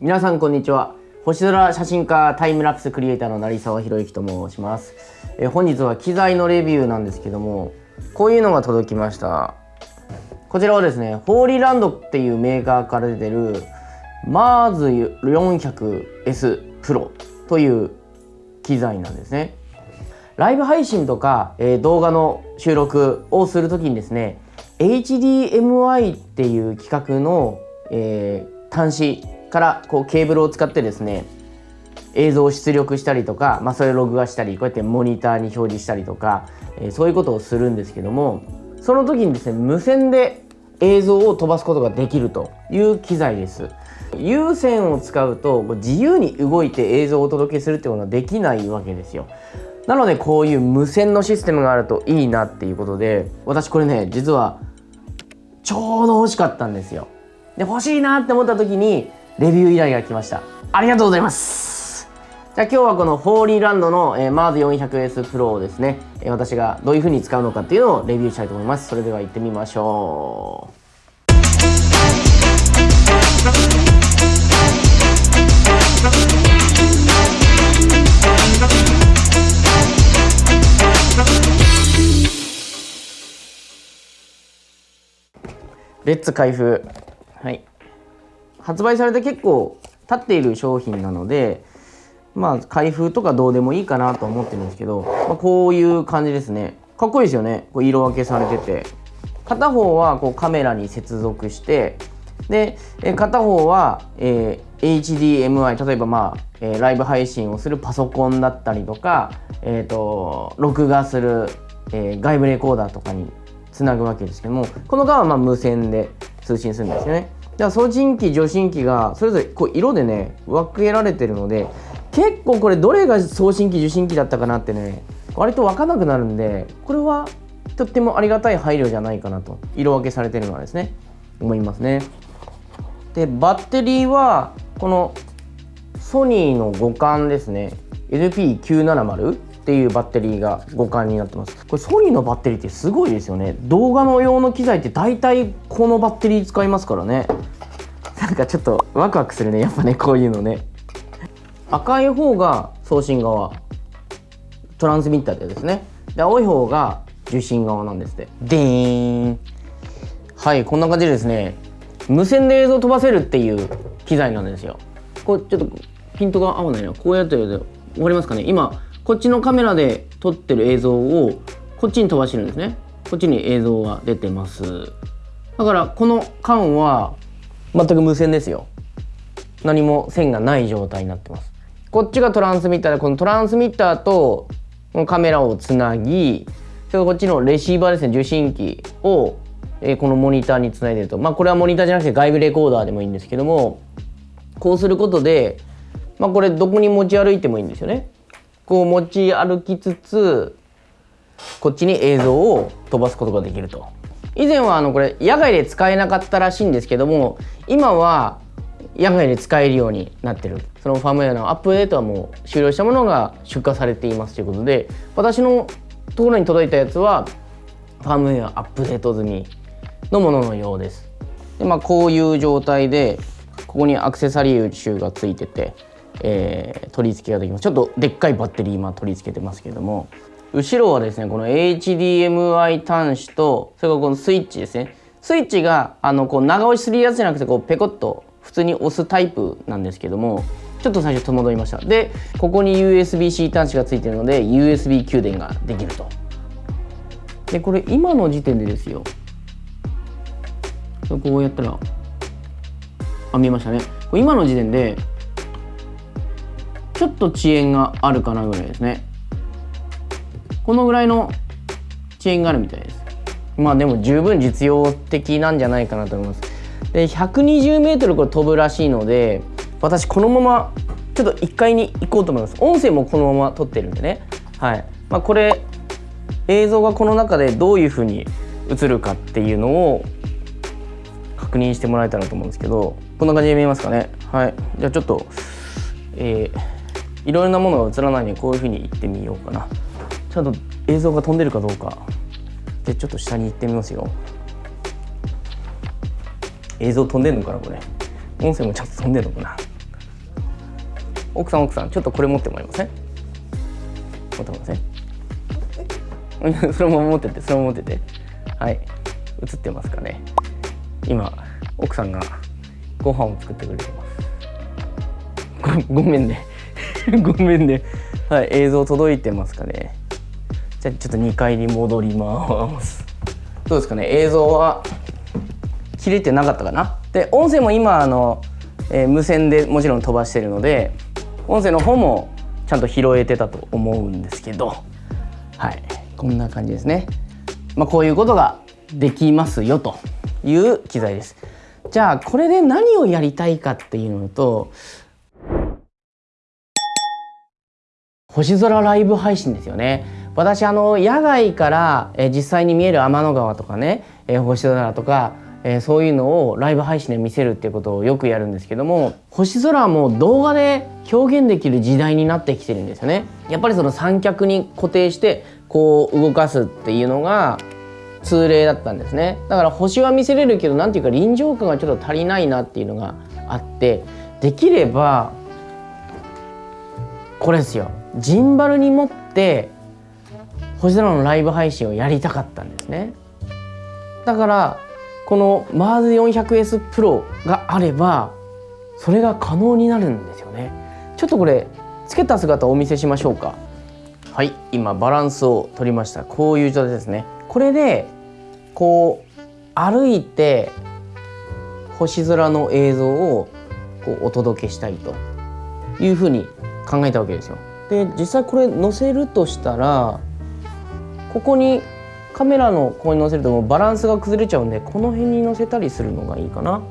皆さんこんにちは。星空写真家タイムラプスクリエイターの成沢宏之と申します。え本日は機材のレビューなんですけどもこういうのが届きました。こちらはですねホーリーランドっていうメーカーから出てる MARS400S Pro という機材なんですね。ライブ配信とか、えー、動画の収録をするときにですね HDMI っていう規格の、えー、端子からこうケーブルを使ってですね映像を出力したりとか、まあ、それを録画したりこうやってモニターに表示したりとか、えー、そういうことをするんですけどもその時にですね無線で映像を飛ばすことができるという機材です。有線を使うと自由に動いて映像をお届けするってことはできないわけですよ。なのでこういう無線のシステムがあるといいなっていうことで私これね実はちょうど欲しかったんですよ。で欲しいなって思った時にレビュー依頼が来ました。ありがとうございます。じゃあ今日はこのホーリーランドの、えー、MARS400S Pro をですね、えー、私がどういう風に使うのかっていうのをレビューしたいと思います。それでは行ってみましょう。レッツ開封発売されて結構経っている商品なのでまあ開封とかどうでもいいかなと思ってるんですけど、まあ、こういう感じですね。かっこいいですよね。こう色分けされてて。片方はこうカメラに接続してでえ片方は、えー、HDMI 例えばまあ、えー、ライブ配信をするパソコンだったりとか、えーと、録画する、え、外部レコーダーとかにつなぐわけですけどもこの側はま無線で通信するんですよね。だから送信機受信機がそれぞれこう色でね分けられてるので結構これどれが送信機受信機だったかなってね割と分かんなくなるんでこれはとってもありがたい配慮じゃないかなと色分けされてるのはですね思いますね。でバッテリーはこのソニーの互換ですね。LP970 っていうバッテリーが互換になってます。これソニーのバッテリーってすごいですよね。動画の用の機材って大体このバッテリー使いますからね。なんかちょっとワクワクするね。やっぱねこういうのね。赤い方が送信側。トランスミッターでですね。で青い方が受信側なんですって。でーん。はいこんな感じでですね。無線で映像飛ばせるっていう機材なんですよ。これちょっとピントが合わないな。こうやってると分かりますかね。今こっちのカメラで撮ってる映像をこっちに飛ばしてるんですね。こっちに映像が出てます。だからこの間は全く無線ですよ。何も線がない状態になってます。こっちがトランスミッターでこのトランスミッターとこのカメラをつなぎそれこっちのレシーバーですね受信機をえ、このモニターにつないでると。まあこれはモニターじゃなくて外部レコーダーでもいいんですけどもこうすることでまあこれどこに持ち歩いてもいいんですよね。こう持ち歩きつつこっちに映像を飛ばすことができると以前はあのこれ野外で使えなかったらしいんですけども今は野外で使えるようになってるそのファームウェアのアップデートはもう終了したものが出荷されていますということで私のところに届いたやつはファームウェアアップデート済みのもののようです。でまあ、こういう状態でここにアクセサリー集がついてて、えー、取り付けができます。ちょっとでっかいバッテリー今取り付けてますけども。後ろはですねこの HDMI 端子とそれからこのスイッチですね。スイッチがあのこう長押しするやつじゃなくてこうペコッと普通に押すタイプなんですけども。ちょっと最初戸惑いました。でここに USB-C 端子がついてるので USB 給電ができると。でこれ今の時点でですよ。こうやったらあ見えましたね。今の時点でちょっと遅延があるかなぐらいですね。このぐらいの遅延があるみたいです。まあでも十分実用的なんじゃないかなと思います。で 120m これ飛ぶらしいので私このままちょっと1階に行こうと思います。音声もこのまま撮ってるんでね。はい。まあ、これ映像がこの中でどういうふうに映るかっていうのを確認してもらえたらと思うんですけどこんな感じで見えますかね。はい。じゃあちょっとえー、いろいろなものが映らないようにこういうふうに行ってみようかな。ちゃんと映像が飛んでるかどうか。でちょっと下に行ってみますよ。映像飛んでんのかなこれ。音声もちゃんと飛んでるのかな。奥さん奥さんちょっとこれ持ってもらえません？持ってもらえません？そのまま持っててそのまま持ってて。はい。映ってますかね。今奥さんがご飯を作ってくれてます。ごごめんね。ごめんね。はい映像届いてますかね。じゃあちょっと2階に戻ります。どうですかね。映像は切れてなかったかな。で音声も今あの、えー、無線でもちろん飛ばしてるので音声の方もちゃんと拾えてたと思うんですけど。はい。こんな感じですね。まあこういうことができますよという機材です。じゃあこれで何をやりたいかっていうのと星空ライブ配信ですよね。私あの野外からえ実際に見える天の川とかねえ星空とかえそういうのをライブ配信で見せるっていうことをよくやるんですけども星空も動画で表現できる時代になってきてるんですよね。やっぱりその三脚に固定してこう動かすっていうのが通例だったんですね。だから星は見せれるけど何ていうか臨場感がちょっと足りないなっていうのがあってできればこれですよ。ジンバルに持って星空のライブ配信をやりたかったんですね。だからこの MARS400S Pro があればそれが可能になるんですよね。ちょっとこれつけた姿をお見せしましょうか。はい今バランスを取りました。こういう状態ですね。これでこう歩いて星空の映像をこうお届けしたいというふうに考えたわけですよ。で実際これ載せるとしたらここにカメラのここに載せるともうバランスが崩れちゃうんでこの辺に載せたりするのがいいかな。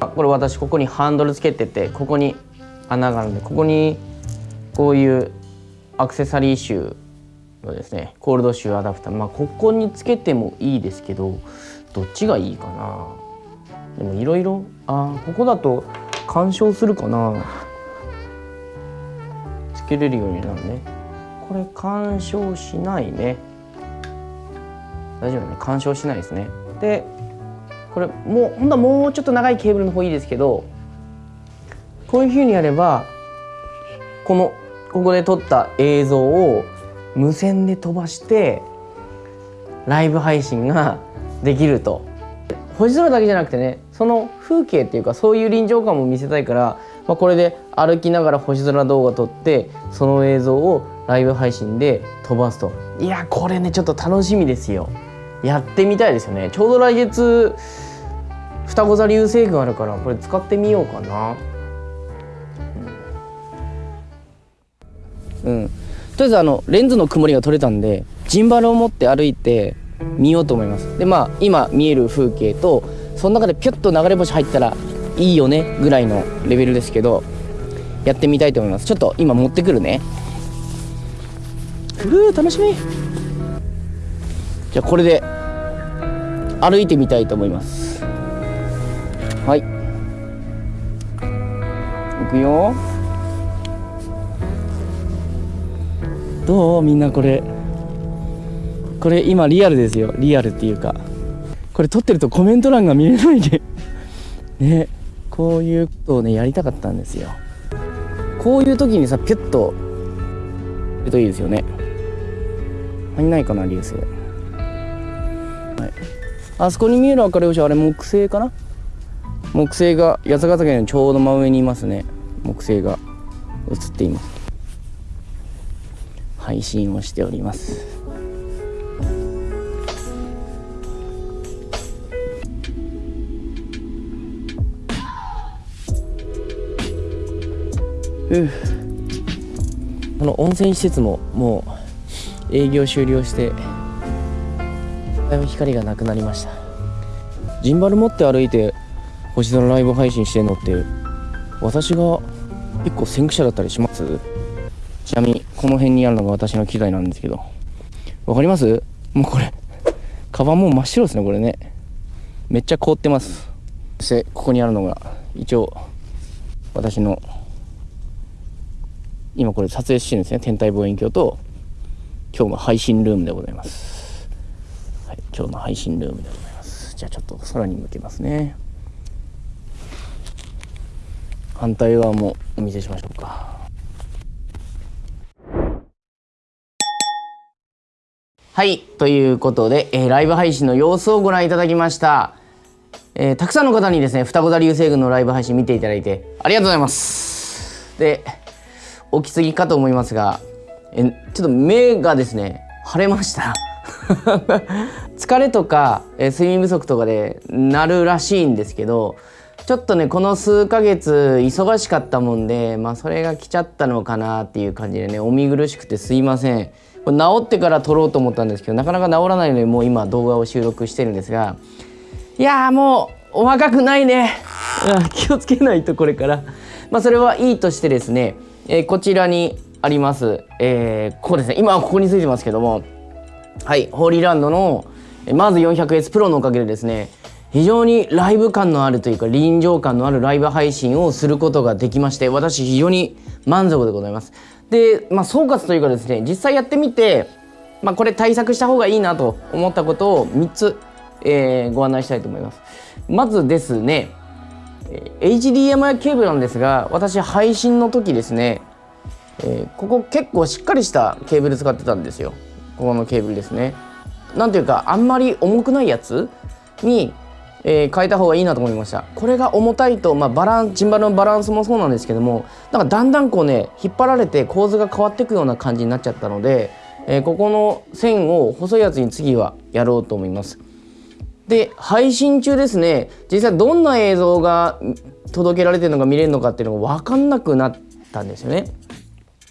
これ私ここにハンドルつけててここに穴があるんでここにこういうアクセサリーシューのですねコールドシューアダプターまあここにつけてもいいですけどどっちがいいかな。でもいろいろあここだと干渉するかな。つけれるようになるね。これ干渉しないね。大丈夫ね。干渉しないですね。でこれもうほんとはもうちょっと長いケーブルの方いいですけどこういうふうにやればこのここで撮った映像を無線で飛ばしてライブ配信ができると。星空だけじゃなくてねその風景っていうかそういう臨場感も見せたいから、まあ、これで歩きながら星空動画撮ってその映像をライブ配信で飛ばすと。いやこれねちょっと楽しみですよ。やってみたいですよね。ちょうど来月双子座流星群あるからこれ使ってみようかな。うん、うん、とりあえずあのレンズの曇りが取れたんでジンバルを持って歩いて見ようと思います。でまあ今見える風景とその中でピュッと流れ星入ったらいいよねぐらいのレベルですけどやってみたいと思います。ちょっと今持ってくるね。う楽しみ。じゃあこれで歩いてみたいと思います。はい。いくよ。どうみんなこれ。これ今リアルですよ。リアルっていうか。これ撮ってるとコメント欄が見れないで。ね。こういうことをねやりたかったんですよ。こういう時にさピュッとるといいですよね。入んないかな流星はい。あそこに見える明るい星あれ木星かな？木星が八ヶ岳のちょうど真上にいますね。木星が映っています。配信をしております。うこの温泉施設ももう営業終了してだいぶ光がなくなりました。ジンバル持って歩いて星空ライブ配信してんのって私が結構先駆者だったりします？ちなみにこの辺にあるのが私の機材なんですけど。わかります？もうこれカバンも真っ白ですねこれね。めっちゃ凍ってます。そしてここにあるのが一応私の今これ撮影してるんですね。天体望遠鏡と今日の配信ルームでございます、はい、今日の配信ルームでございます。じゃあちょっと空に向けますね。反対側もお見せしましょうか。はいということで、えー、ライブ配信の様子をご覧いただきました。えー、たくさんの方にですね双子座流星群のライブ配信見ていただいてありがとうございます。で起きすぎかと思いますがえちょっと目がですね腫れました。疲れとか、え睡眠不足とかでなるらしいんですけどちょっとねこの数ヶ月忙しかったもんでまあそれが来ちゃったのかなっていう感じでねお見苦しくてすいません。これ治ってから撮ろうと思ったんですけどなかなか治らないのでもう今動画を収録してるんですがいやもうお若くないね、気をつけないとこれから。まあそれはいいとしてですね、えー、こちらにあります、えー、ここですね。今はここについてますけども。はい。ホーリーランドのまず 400S プロのおかげでですね非常にライブ感のあるというか臨場感のあるライブ配信をすることができまして私非常に満足でございます。で、まあ、総括というかですね実際やってみて、まあ、これ対策した方がいいなと思ったことを3つ、えー、ご案内したいと思います。まずですね HDMI ケーブルなんですが私配信の時ですね、えー、ここ結構しっかりしたケーブル使ってたんですよ。ここのケーブルですね。なんていうかあんまり重くないやつにえー、変えた方がいいなと思いました。これが重たいと、まあ、バランチンバルのバランスもそうなんですけどもなんかだんだんこうね引っ張られて構図が変わっていくような感じになっちゃったので、えー、ここの線を細いやつに次はやろうと思います。で配信中ですね。実際どんな映像が届けられてるのか見れるのかっていうのが分かんなくなったんですよね。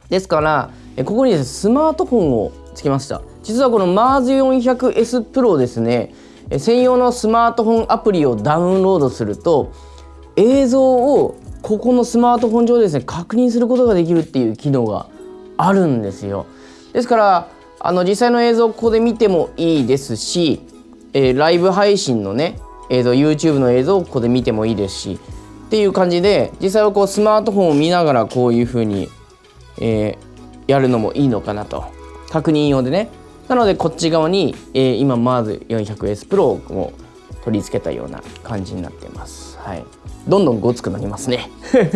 ですからここにスマートフォンをつけました。実はこの MARS400S Pro ですね。専用のスマートフォンアプリをダウンロードすると映像をここのスマートフォン上でですね確認することができるっていう機能があるんですよ。ですからあの実際の映像をここで見てもいいですし、えー、ライブ配信のね映像 YouTube の映像をここで見てもいいですしっていう感じで実際はこうスマートフォンを見ながらこういうふうに、えー、やるのもいいのかなと確認用でねなのでこっち側に、えー、今まず 400S Pro を取り付けたような感じになってます。はい、どんどんごつくなりますね。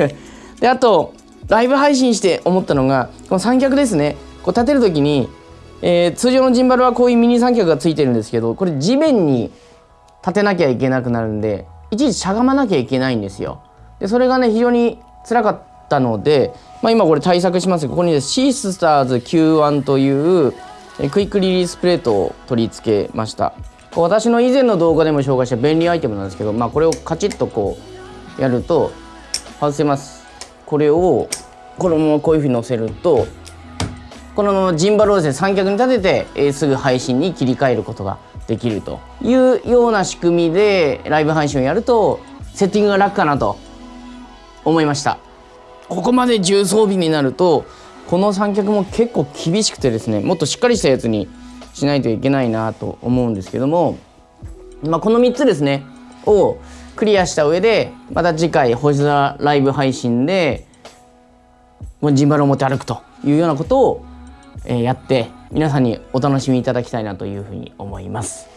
であとライブ配信して思ったのがこの三脚ですねこう立てる時に、えー、通常のジンバルはこういうミニ三脚がついてるんですけどこれ地面に立てなきゃいけなくなるんでいちいちしゃがまなきゃいけないんですよ。でそれがね非常に辛かったので、まあ、今これ対策しますここにシースターズ Q1 というクイックリリースプレートを取り付けました。私の以前の動画でも紹介した便利アイテムなんですけど、まあ、これをカチッとこうやると外せます。これをこのままこういうふうに乗せるとこのジンバルをですね三脚に立てて、えー、すぐ配信に切り替えることができるというような仕組みでライブ配信をやるとセッティングが楽かなと思いました。ここまで重装備になるとこの三脚も結構厳しくてですねもっとしっかりしたやつにしないといけないなと思うんですけども、まあ、この3つですねをクリアした上でまた次回星空ライブ配信でジンバルを持って歩くというようなことをえやって皆さんにお楽しみいただきたいなというふうに思います。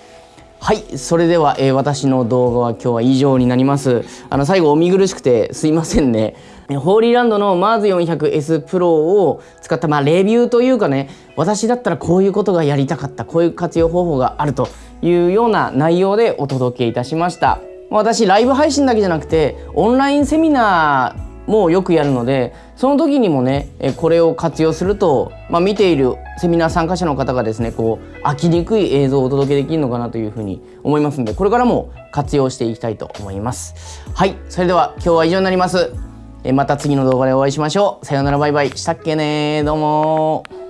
はいそれでは、えー、私の動画は今日は以上になります。あの最後お見苦しくてすいませんね。ホーリーランドの MARS400S Pro を使った、まあ、レビューというかね私だったらこういうことがやりたかったこういう活用方法があるというような内容でお届けいたしました。私ライブ配信だけじゃなくてオンラインセミナーもよくやるのでその時にもねこれを活用すると、まあ、見ているセミナー参加者の方がですねこう飽きにくい映像をお届けできるのかなというふうに思いますのでこれからも活用していきたいと思います。はいそれでは今日は以上になります。また次の動画でお会いしましょう。さようならバイバイ。したっけねどうも